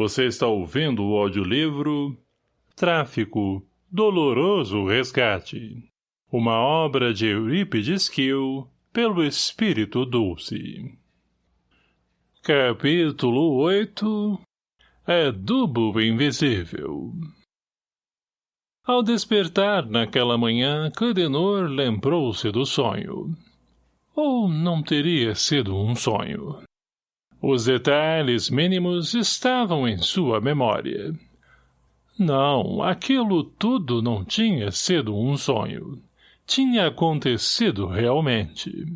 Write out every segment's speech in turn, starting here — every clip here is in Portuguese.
Você está ouvindo o audiolivro Tráfico, Doloroso Resgate. Uma obra de Eurípides Kiel, pelo Espírito Dulce. Capítulo 8 Adubo Invisível Ao despertar naquela manhã, Cledenor lembrou-se do sonho. Ou não teria sido um sonho? Os detalhes mínimos estavam em sua memória. Não, aquilo tudo não tinha sido um sonho. Tinha acontecido realmente.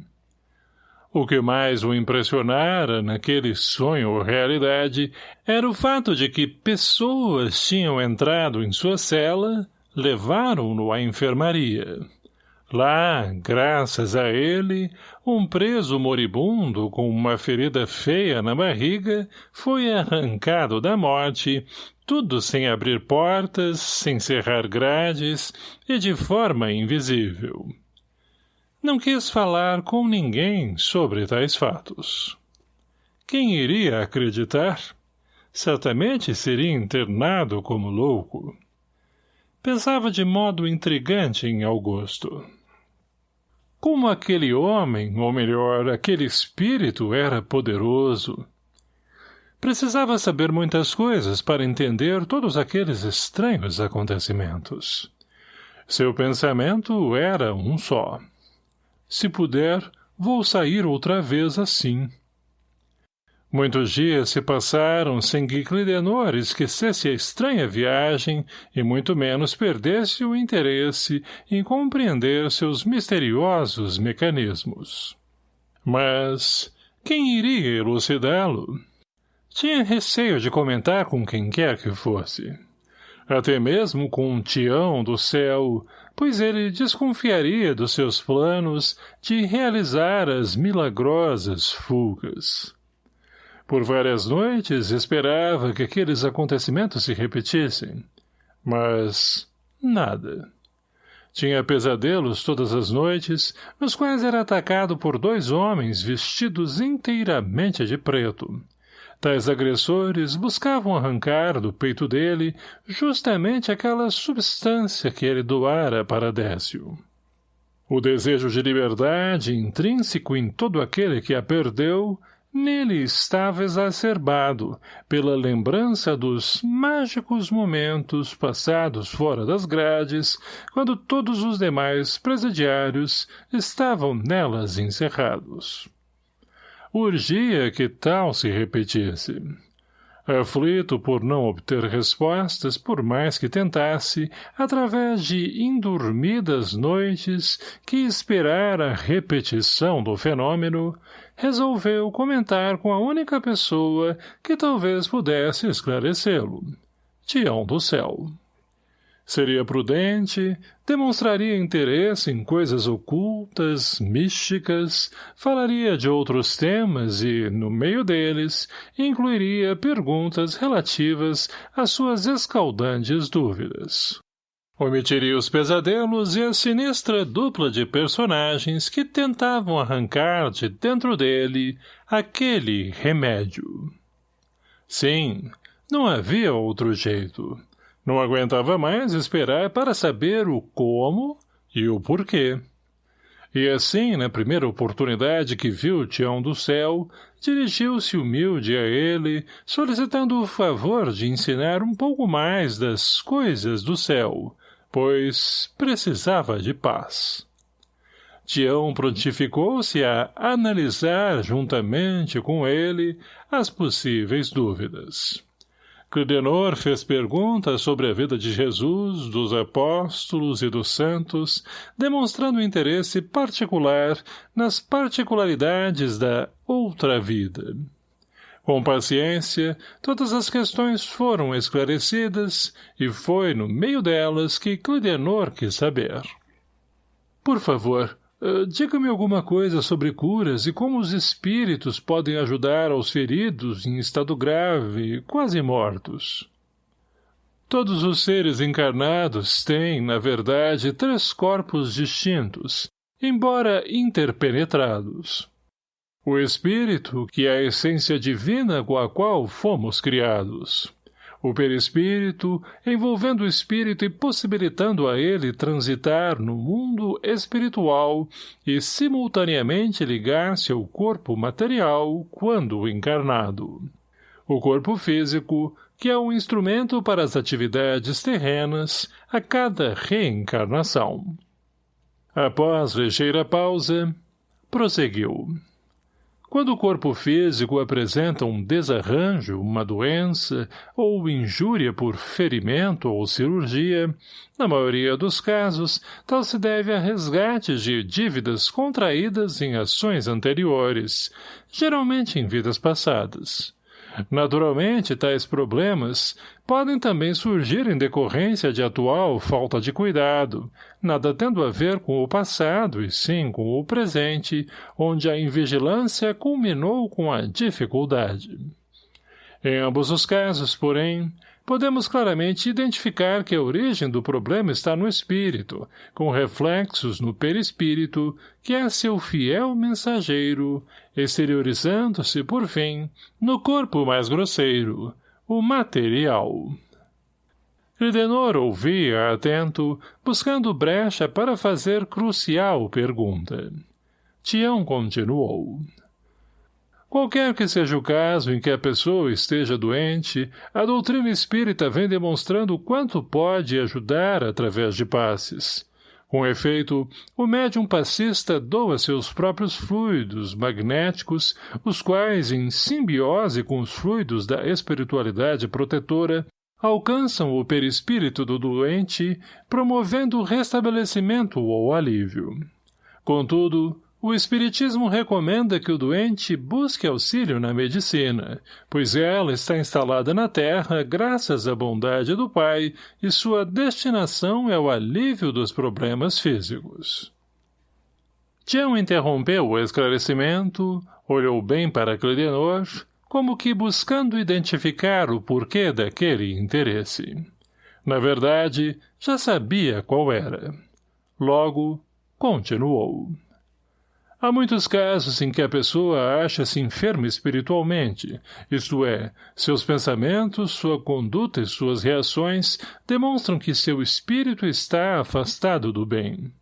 O que mais o impressionara naquele sonho ou realidade era o fato de que pessoas tinham entrado em sua cela, levaram-no à enfermaria. Lá, graças a ele, um preso moribundo com uma ferida feia na barriga foi arrancado da morte, tudo sem abrir portas, sem cerrar grades e de forma invisível. Não quis falar com ninguém sobre tais fatos. Quem iria acreditar? Certamente seria internado como louco. Pensava de modo intrigante em Augusto. Como aquele homem, ou melhor, aquele espírito era poderoso. Precisava saber muitas coisas para entender todos aqueles estranhos acontecimentos. Seu pensamento era um só. Se puder, vou sair outra vez assim. Muitos dias se passaram sem que Clidenor esquecesse a estranha viagem e muito menos perdesse o interesse em compreender seus misteriosos mecanismos. Mas quem iria elucidá-lo? Tinha receio de comentar com quem quer que fosse. Até mesmo com um Tião do céu, pois ele desconfiaria dos seus planos de realizar as milagrosas fugas. Por várias noites esperava que aqueles acontecimentos se repetissem. Mas... nada. Tinha pesadelos todas as noites, nos quais era atacado por dois homens vestidos inteiramente de preto. Tais agressores buscavam arrancar do peito dele justamente aquela substância que ele doara para Décio. O desejo de liberdade, intrínseco em todo aquele que a perdeu, Nele estava exacerbado pela lembrança dos mágicos momentos passados fora das grades, quando todos os demais presidiários estavam nelas encerrados. Urgia que tal se repetisse. Aflito por não obter respostas, por mais que tentasse, através de indormidas noites que esperara a repetição do fenômeno, resolveu comentar com a única pessoa que talvez pudesse esclarecê-lo. Tião do Céu. Seria prudente, demonstraria interesse em coisas ocultas, místicas, falaria de outros temas e, no meio deles, incluiria perguntas relativas às suas escaldantes dúvidas. Omitiria os pesadelos e a sinistra dupla de personagens que tentavam arrancar de dentro dele aquele remédio. Sim, não havia outro jeito. Não aguentava mais esperar para saber o como e o porquê. E assim, na primeira oportunidade que viu o Tião do Céu, dirigiu-se humilde a ele, solicitando o favor de ensinar um pouco mais das coisas do céu, pois precisava de paz. Tião prontificou-se a analisar juntamente com ele as possíveis dúvidas. Clidenor fez perguntas sobre a vida de Jesus, dos apóstolos e dos santos, demonstrando interesse particular nas particularidades da outra vida. Com paciência, todas as questões foram esclarecidas e foi no meio delas que Clidenor quis saber. Por favor, Uh, Diga-me alguma coisa sobre curas e como os espíritos podem ajudar aos feridos em estado grave, quase mortos. Todos os seres encarnados têm, na verdade, três corpos distintos, embora interpenetrados. O espírito, que é a essência divina com a qual fomos criados. O perispírito, envolvendo o espírito e possibilitando a ele transitar no mundo espiritual e simultaneamente ligar-se ao corpo material quando encarnado. O corpo físico, que é um instrumento para as atividades terrenas a cada reencarnação. Após ligeira pausa, prosseguiu. Quando o corpo físico apresenta um desarranjo, uma doença ou injúria por ferimento ou cirurgia, na maioria dos casos, tal se deve a resgates de dívidas contraídas em ações anteriores, geralmente em vidas passadas. Naturalmente, tais problemas podem também surgir em decorrência de atual falta de cuidado, nada tendo a ver com o passado e sim com o presente, onde a invigilância culminou com a dificuldade. Em ambos os casos, porém, podemos claramente identificar que a origem do problema está no espírito, com reflexos no perispírito, que é seu fiel mensageiro, exteriorizando-se, por fim, no corpo mais grosseiro, o material. Cridenor ouvia atento, buscando brecha para fazer crucial pergunta. Tião continuou. Qualquer que seja o caso em que a pessoa esteja doente, a doutrina espírita vem demonstrando quanto pode ajudar através de passes. Com efeito, o médium passista doa seus próprios fluidos magnéticos, os quais, em simbiose com os fluidos da espiritualidade protetora, alcançam o perispírito do doente, promovendo o restabelecimento ou alívio. Contudo, o Espiritismo recomenda que o doente busque auxílio na medicina, pois ela está instalada na Terra graças à bondade do Pai e sua destinação é o alívio dos problemas físicos. Tião interrompeu o esclarecimento, olhou bem para Clidenor, como que buscando identificar o porquê daquele interesse. Na verdade, já sabia qual era. Logo, continuou. Há muitos casos em que a pessoa acha-se enferma espiritualmente, isto é, seus pensamentos, sua conduta e suas reações demonstram que seu espírito está afastado do bem.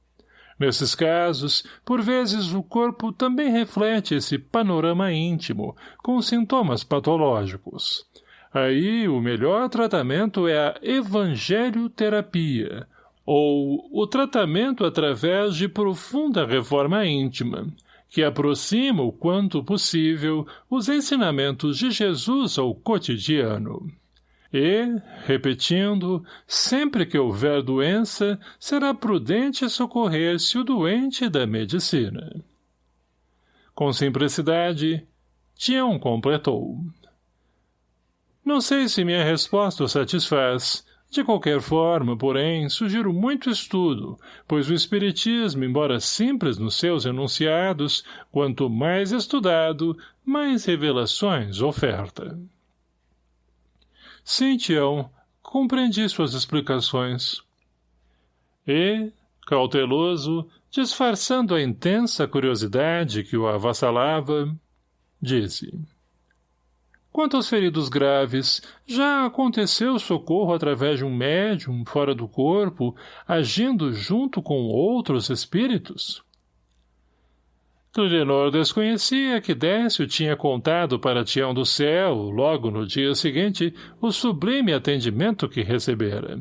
Nesses casos, por vezes o corpo também reflete esse panorama íntimo, com sintomas patológicos. Aí, o melhor tratamento é a evangelioterapia, ou o tratamento através de profunda reforma íntima, que aproxima o quanto possível os ensinamentos de Jesus ao cotidiano. E, repetindo, sempre que houver doença, será prudente socorrer-se o doente da medicina. Com simplicidade, Tião completou. Não sei se minha resposta o satisfaz, de qualquer forma, porém, sugiro muito estudo, pois o Espiritismo, embora simples nos seus enunciados, quanto mais estudado, mais revelações oferta. Sim, Tião, compreendi suas explicações. E, cauteloso, disfarçando a intensa curiosidade que o avassalava, disse... Quanto aos feridos graves, já aconteceu socorro através de um médium fora do corpo, agindo junto com outros espíritos? Clidenor desconhecia que Décio tinha contado para Tião do Céu, logo no dia seguinte, o sublime atendimento que recebera.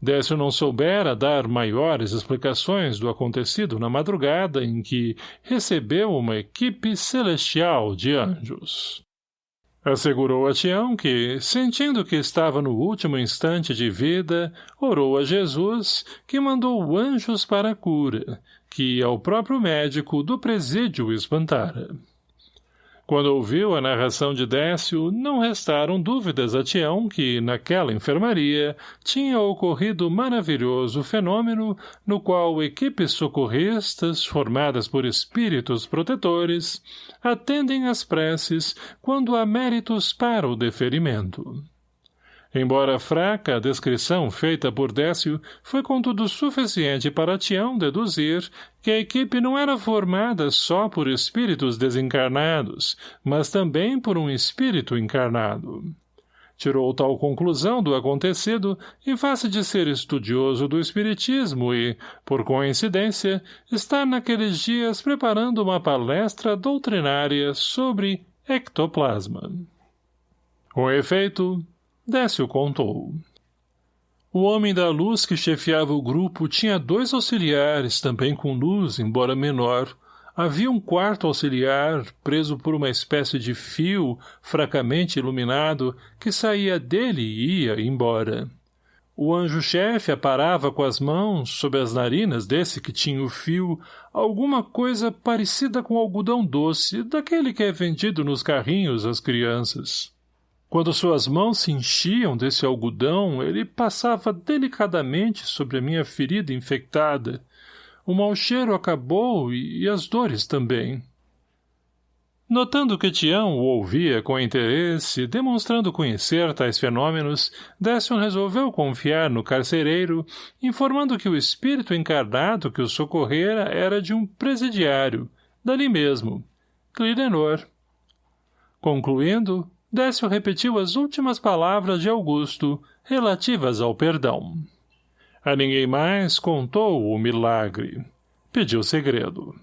Décio não soubera dar maiores explicações do acontecido na madrugada em que recebeu uma equipe celestial de anjos. Assegurou a Tião que, sentindo que estava no último instante de vida, orou a Jesus, que mandou anjos para a cura, que ao próprio médico do presídio espantara. Quando ouviu a narração de Décio, não restaram dúvidas a Tião que, naquela enfermaria, tinha ocorrido maravilhoso fenômeno no qual equipes socorristas, formadas por espíritos protetores, atendem às preces quando há méritos para o deferimento. Embora fraca, a descrição feita por Décio foi contudo suficiente para Tião deduzir que a equipe não era formada só por espíritos desencarnados, mas também por um espírito encarnado. Tirou tal conclusão do acontecido em face de ser estudioso do espiritismo e, por coincidência, estar naqueles dias preparando uma palestra doutrinária sobre ectoplasma. Com efeito, Décio contou. O homem da luz que chefiava o grupo tinha dois auxiliares, também com luz, embora menor. Havia um quarto auxiliar, preso por uma espécie de fio, fracamente iluminado, que saía dele e ia embora. O anjo-chefe aparava com as mãos, sob as narinas desse que tinha o fio, alguma coisa parecida com algodão doce, daquele que é vendido nos carrinhos às crianças. Quando suas mãos se enchiam desse algodão, ele passava delicadamente sobre a minha ferida infectada. O mau cheiro acabou e, e as dores também. Notando que Tião o ouvia com interesse, demonstrando conhecer tais fenômenos, Décio resolveu confiar no carcereiro, informando que o espírito encarnado que o socorrera era de um presidiário, dali mesmo, Clidenor. Concluindo, Décio repetiu as últimas palavras de Augusto, relativas ao perdão. A ninguém mais contou o milagre. Pediu segredo.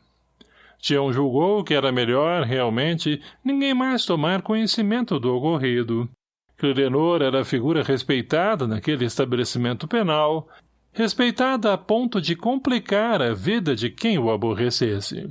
Tião julgou que era melhor, realmente, ninguém mais tomar conhecimento do ocorrido. Clidenor era figura respeitada naquele estabelecimento penal, respeitada a ponto de complicar a vida de quem o aborrecesse.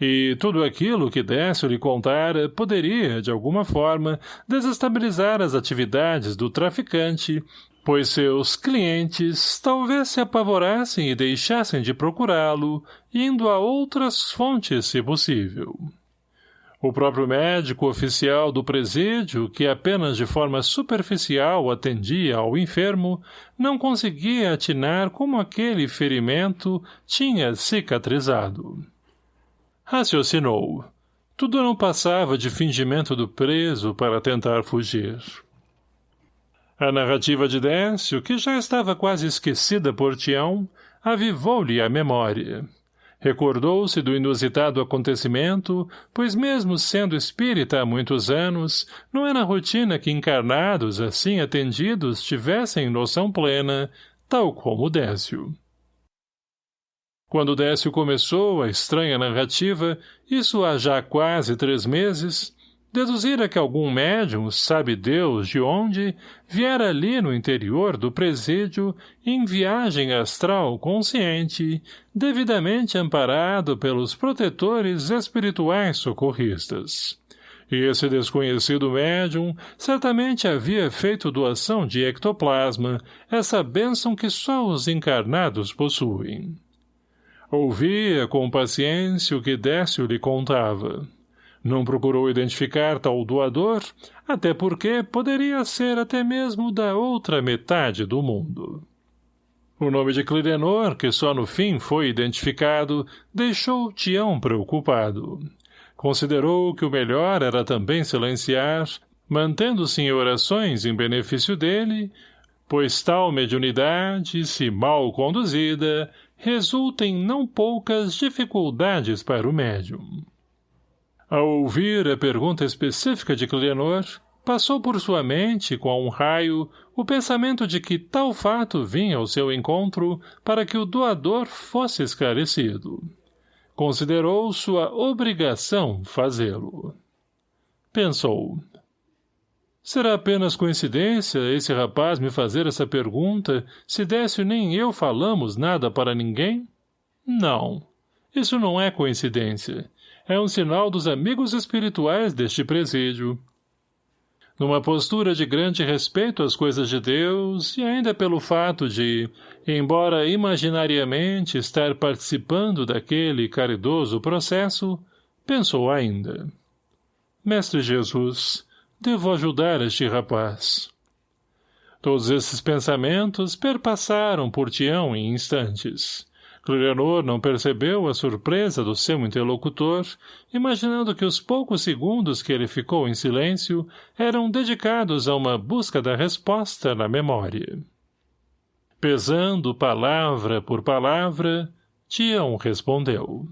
E tudo aquilo que Décio lhe contara poderia, de alguma forma, desestabilizar as atividades do traficante, pois seus clientes talvez se apavorassem e deixassem de procurá-lo, indo a outras fontes, se possível. O próprio médico oficial do presídio, que apenas de forma superficial atendia ao enfermo, não conseguia atinar como aquele ferimento tinha cicatrizado. Raciocinou. Tudo não passava de fingimento do preso para tentar fugir. A narrativa de Décio, que já estava quase esquecida por Tião, avivou-lhe a memória. Recordou-se do inusitado acontecimento, pois mesmo sendo espírita há muitos anos, não era rotina que encarnados assim atendidos tivessem noção plena, tal como Décio. Quando Décio começou a estranha narrativa, isso há já quase três meses, deduzira que algum médium, sabe Deus de onde, viera ali no interior do presídio, em viagem astral consciente, devidamente amparado pelos protetores espirituais socorristas. E esse desconhecido médium certamente havia feito doação de ectoplasma, essa bênção que só os encarnados possuem. Ouvia com paciência o que Décio lhe contava. Não procurou identificar tal doador, até porque poderia ser até mesmo da outra metade do mundo. O nome de Clidenor, que só no fim foi identificado, deixou Tião preocupado. Considerou que o melhor era também silenciar, mantendo-se em orações em benefício dele, pois tal mediunidade, se mal conduzida, resulta em não poucas dificuldades para o médium. Ao ouvir a pergunta específica de Clenor, passou por sua mente, com um raio, o pensamento de que tal fato vinha ao seu encontro para que o doador fosse esclarecido. Considerou sua obrigação fazê-lo. Pensou. Será apenas coincidência esse rapaz me fazer essa pergunta se Décio nem eu falamos nada para ninguém? Não. Isso não é coincidência. É um sinal dos amigos espirituais deste presídio. Numa postura de grande respeito às coisas de Deus, e ainda pelo fato de, embora imaginariamente estar participando daquele caridoso processo, pensou ainda. Mestre Jesus, Devo ajudar este rapaz. Todos esses pensamentos perpassaram por Tião em instantes. Clilenor não percebeu a surpresa do seu interlocutor, imaginando que os poucos segundos que ele ficou em silêncio eram dedicados a uma busca da resposta na memória. Pesando palavra por palavra, Tião respondeu.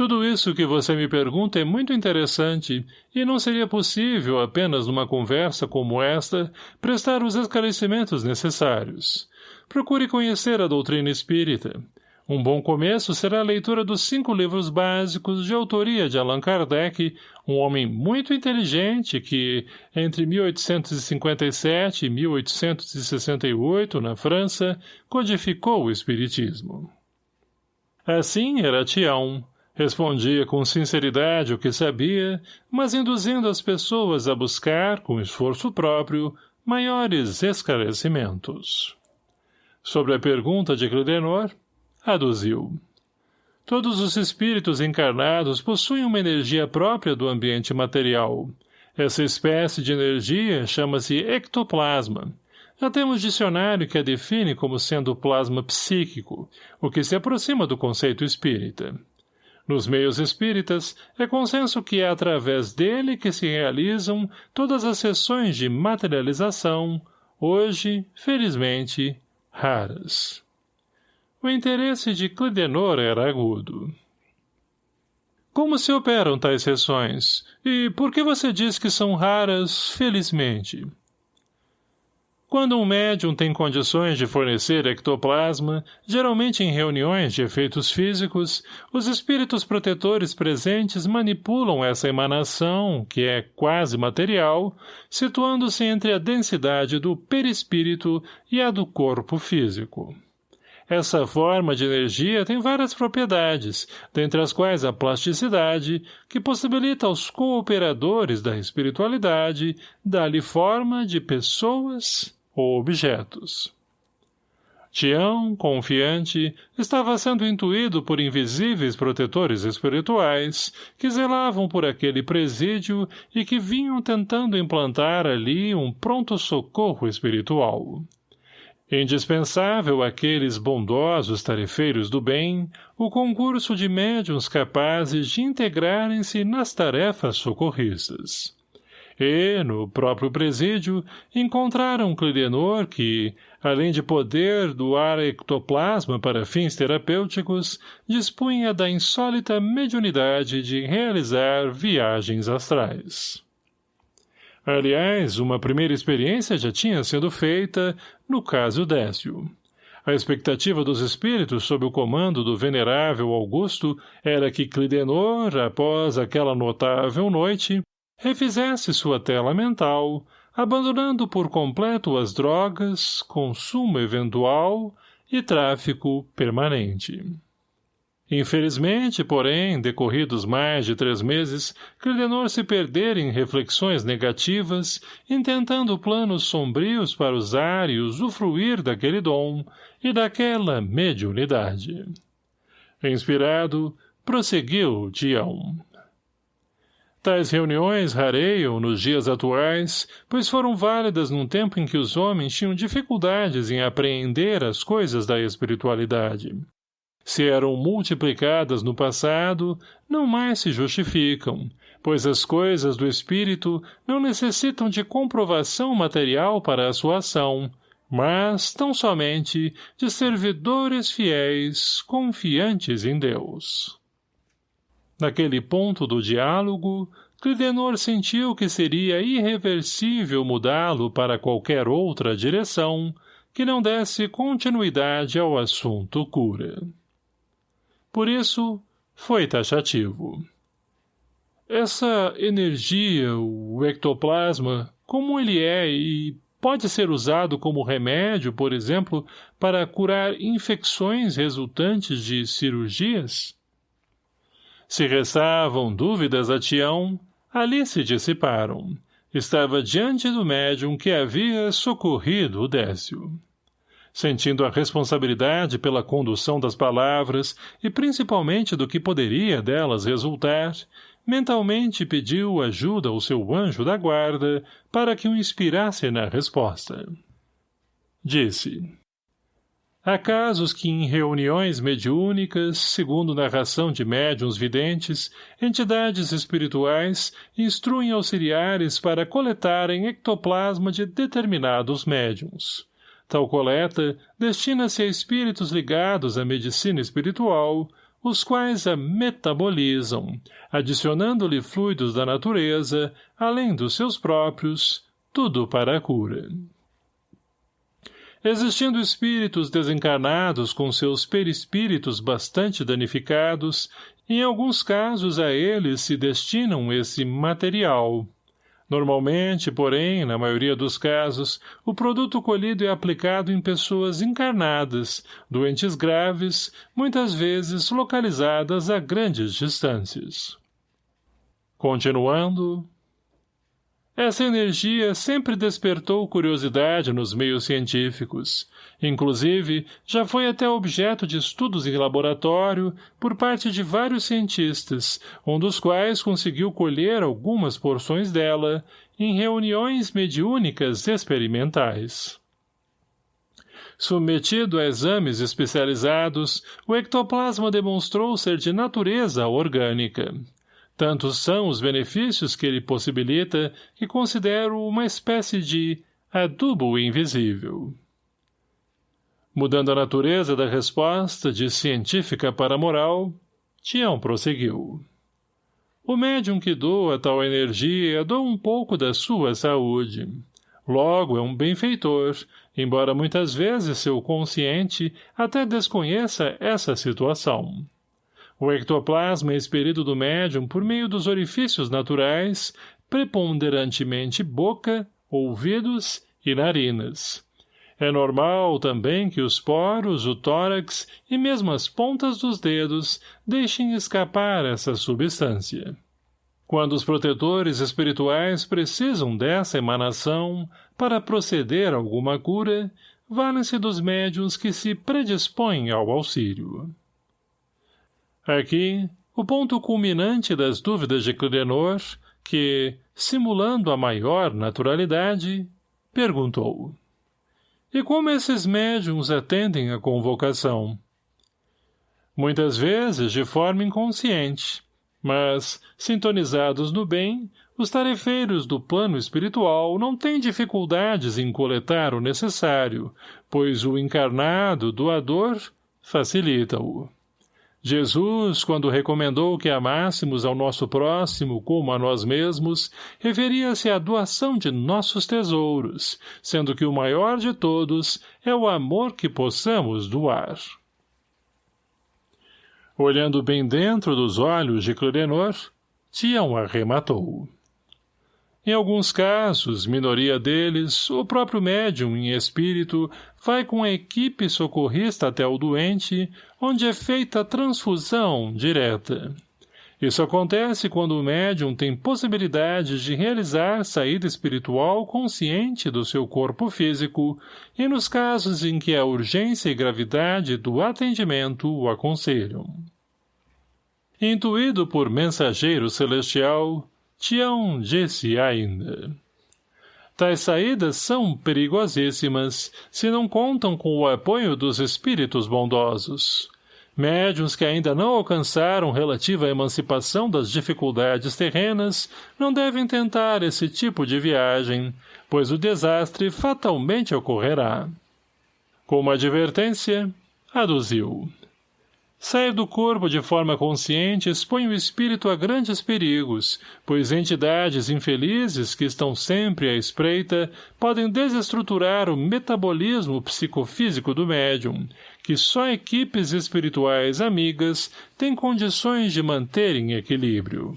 Tudo isso que você me pergunta é muito interessante e não seria possível, apenas numa conversa como esta, prestar os esclarecimentos necessários. Procure conhecer a doutrina espírita. Um bom começo será a leitura dos cinco livros básicos de autoria de Allan Kardec, um homem muito inteligente que, entre 1857 e 1868, na França, codificou o Espiritismo. Assim era Tião, Respondia com sinceridade o que sabia, mas induzindo as pessoas a buscar, com esforço próprio, maiores esclarecimentos. Sobre a pergunta de Clidenor, aduziu. Todos os espíritos encarnados possuem uma energia própria do ambiente material. Essa espécie de energia chama-se ectoplasma. Já temos dicionário que a define como sendo plasma psíquico, o que se aproxima do conceito espírita. Nos meios espíritas, é consenso que é através dele que se realizam todas as sessões de materialização, hoje, felizmente, raras. O interesse de Clidenor era agudo. Como se operam tais sessões? E por que você diz que são raras, felizmente? Quando um médium tem condições de fornecer ectoplasma, geralmente em reuniões de efeitos físicos, os espíritos protetores presentes manipulam essa emanação, que é quase material, situando-se entre a densidade do perispírito e a do corpo físico. Essa forma de energia tem várias propriedades, dentre as quais a plasticidade, que possibilita aos cooperadores da espiritualidade dar-lhe forma de pessoas ou objetos. Tião, confiante, estava sendo intuído por invisíveis protetores espirituais que zelavam por aquele presídio e que vinham tentando implantar ali um pronto-socorro espiritual. Indispensável àqueles bondosos tarefeiros do bem o concurso de médiuns capazes de integrarem-se nas tarefas socorristas e, no próprio presídio, encontraram Clidenor que, além de poder doar ectoplasma para fins terapêuticos, dispunha da insólita mediunidade de realizar viagens astrais. Aliás, uma primeira experiência já tinha sido feita no caso Décio. A expectativa dos espíritos sob o comando do venerável Augusto era que Clidenor, após aquela notável noite, refizesse sua tela mental, abandonando por completo as drogas, consumo eventual e tráfico permanente. Infelizmente, porém, decorridos mais de três meses, Clidenor se perdera em reflexões negativas, intentando planos sombrios para usar e usufruir daquele dom e daquela mediunidade. Inspirado, prosseguiu Dião. Tais reuniões rareiam nos dias atuais, pois foram válidas num tempo em que os homens tinham dificuldades em apreender as coisas da espiritualidade. Se eram multiplicadas no passado, não mais se justificam, pois as coisas do espírito não necessitam de comprovação material para a sua ação, mas tão somente de servidores fiéis, confiantes em Deus. Naquele ponto do diálogo, Clidenor sentiu que seria irreversível mudá-lo para qualquer outra direção que não desse continuidade ao assunto cura. Por isso, foi taxativo. Essa energia, o ectoplasma, como ele é e pode ser usado como remédio, por exemplo, para curar infecções resultantes de cirurgias? Se restavam dúvidas a Tião, ali se dissiparam. Estava diante do médium que havia socorrido o Décio. Sentindo a responsabilidade pela condução das palavras e principalmente do que poderia delas resultar, mentalmente pediu ajuda ao seu anjo da guarda para que o inspirasse na resposta. Disse. Há casos que em reuniões mediúnicas, segundo narração de médiuns videntes, entidades espirituais instruem auxiliares para coletarem ectoplasma de determinados médiuns. Tal coleta destina-se a espíritos ligados à medicina espiritual, os quais a metabolizam, adicionando-lhe fluidos da natureza, além dos seus próprios, tudo para a cura. Existindo espíritos desencarnados com seus perispíritos bastante danificados, em alguns casos a eles se destinam esse material, Normalmente, porém, na maioria dos casos, o produto colhido é aplicado em pessoas encarnadas, doentes graves, muitas vezes localizadas a grandes distâncias. Continuando, essa energia sempre despertou curiosidade nos meios científicos. Inclusive, já foi até objeto de estudos em laboratório por parte de vários cientistas, um dos quais conseguiu colher algumas porções dela em reuniões mediúnicas experimentais. Submetido a exames especializados, o ectoplasma demonstrou ser de natureza orgânica. Tantos são os benefícios que ele possibilita que considero uma espécie de adubo invisível. Mudando a natureza da resposta de científica para moral, Tião prosseguiu. O médium que doa tal energia doa um pouco da sua saúde. Logo, é um benfeitor, embora muitas vezes seu consciente até desconheça essa situação. O ectoplasma é expelido do médium por meio dos orifícios naturais, preponderantemente boca, ouvidos e narinas. É normal também que os poros, o tórax e mesmo as pontas dos dedos deixem escapar essa substância. Quando os protetores espirituais precisam dessa emanação para proceder a alguma cura, valem-se dos médiuns que se predispõem ao auxílio. Aqui, o ponto culminante das dúvidas de Clidenor, que, simulando a maior naturalidade, perguntou. E como esses médiums atendem à convocação? Muitas vezes de forma inconsciente, mas, sintonizados no bem, os tarefeiros do plano espiritual não têm dificuldades em coletar o necessário, pois o encarnado doador facilita-o. Jesus, quando recomendou que amássemos ao nosso próximo como a nós mesmos, referia-se à doação de nossos tesouros, sendo que o maior de todos é o amor que possamos doar. Olhando bem dentro dos olhos de Clorenor, Tião arrematou. Em alguns casos, minoria deles, o próprio médium em espírito vai com a equipe socorrista até o doente, onde é feita a transfusão direta. Isso acontece quando o médium tem possibilidade de realizar saída espiritual consciente do seu corpo físico e nos casos em que a urgência e gravidade do atendimento o aconselham. Intuído por mensageiro celestial, Tião disse ainda. Tais saídas são perigosíssimas, se não contam com o apoio dos espíritos bondosos. Médiuns que ainda não alcançaram relativa emancipação das dificuldades terrenas não devem tentar esse tipo de viagem, pois o desastre fatalmente ocorrerá. Como advertência, aduziu. Sair do corpo de forma consciente expõe o espírito a grandes perigos, pois entidades infelizes que estão sempre à espreita podem desestruturar o metabolismo psicofísico do médium, que só equipes espirituais amigas têm condições de manter em equilíbrio.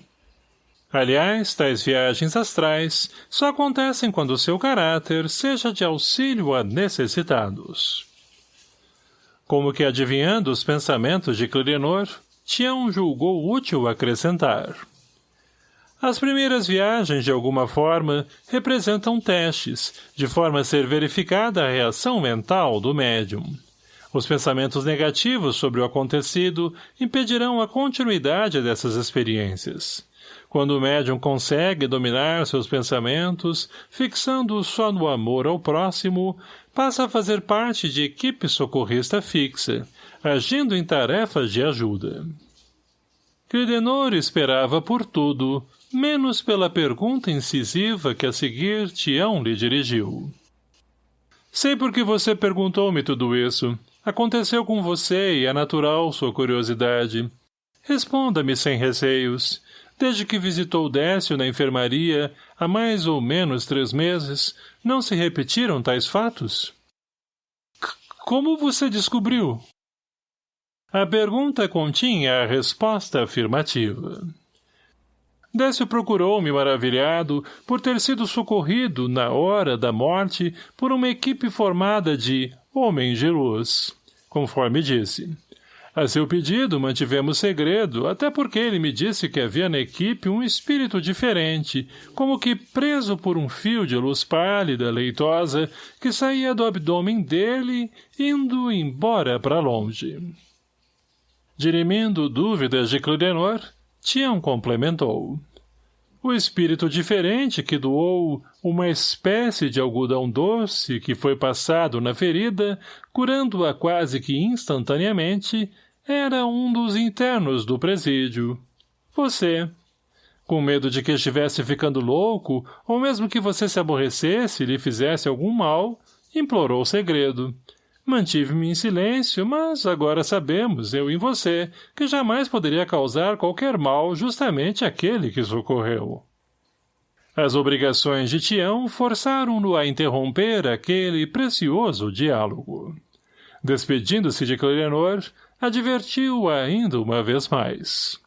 Aliás, tais viagens astrais só acontecem quando seu caráter seja de auxílio a necessitados. Como que adivinhando os pensamentos de Clidenor, Tião julgou útil acrescentar. As primeiras viagens, de alguma forma, representam testes, de forma a ser verificada a reação mental do médium. Os pensamentos negativos sobre o acontecido impedirão a continuidade dessas experiências. Quando o médium consegue dominar seus pensamentos, fixando-os só no amor ao próximo, passa a fazer parte de equipe socorrista fixa, agindo em tarefas de ajuda. Cridenor esperava por tudo, menos pela pergunta incisiva que a seguir Tião lhe dirigiu. Sei por que você perguntou-me tudo isso. Aconteceu com você e é natural sua curiosidade. Responda-me sem receios. Desde que visitou Décio na enfermaria, há mais ou menos três meses, não se repetiram tais fatos? C como você descobriu? A pergunta continha a resposta afirmativa. Décio procurou-me maravilhado por ter sido socorrido, na hora da morte, por uma equipe formada de homens de luz, conforme disse. A seu pedido, mantivemos segredo, até porque ele me disse que havia na equipe um espírito diferente, como que preso por um fio de luz pálida, leitosa, que saía do abdômen dele, indo embora para longe. Dirimindo dúvidas de Clidenor, Tião complementou. O espírito diferente que doou uma espécie de algodão doce que foi passado na ferida, curando-a quase que instantaneamente, era um dos internos do presídio. Você. Com medo de que estivesse ficando louco, ou mesmo que você se aborrecesse e lhe fizesse algum mal, implorou o segredo. Mantive-me em silêncio, mas agora sabemos, eu e você, que jamais poderia causar qualquer mal justamente aquele que socorreu. As obrigações de Tião forçaram-no a interromper aquele precioso diálogo. Despedindo-se de Clerenor, advertiu ainda uma vez mais.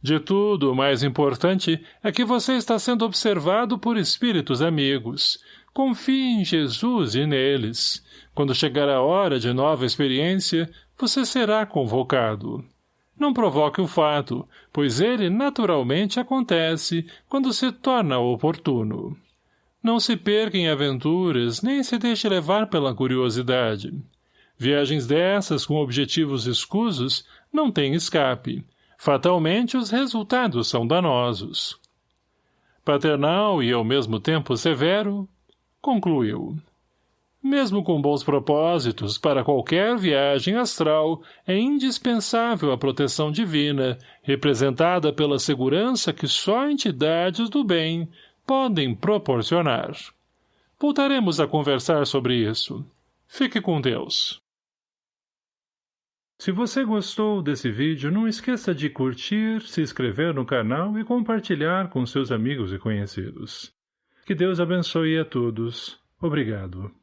De tudo, o mais importante é que você está sendo observado por espíritos amigos. Confie em Jesus e neles. Quando chegar a hora de nova experiência, você será convocado. Não provoque o fato, pois ele naturalmente acontece quando se torna oportuno. Não se perca em aventuras, nem se deixe levar pela curiosidade. Viagens dessas com objetivos escusos não têm escape. Fatalmente os resultados são danosos. Paternal e ao mesmo tempo severo, concluiu. Mesmo com bons propósitos, para qualquer viagem astral é indispensável a proteção divina, representada pela segurança que só entidades do bem podem proporcionar. Voltaremos a conversar sobre isso. Fique com Deus. Se você gostou desse vídeo, não esqueça de curtir, se inscrever no canal e compartilhar com seus amigos e conhecidos. Que Deus abençoe a todos. Obrigado.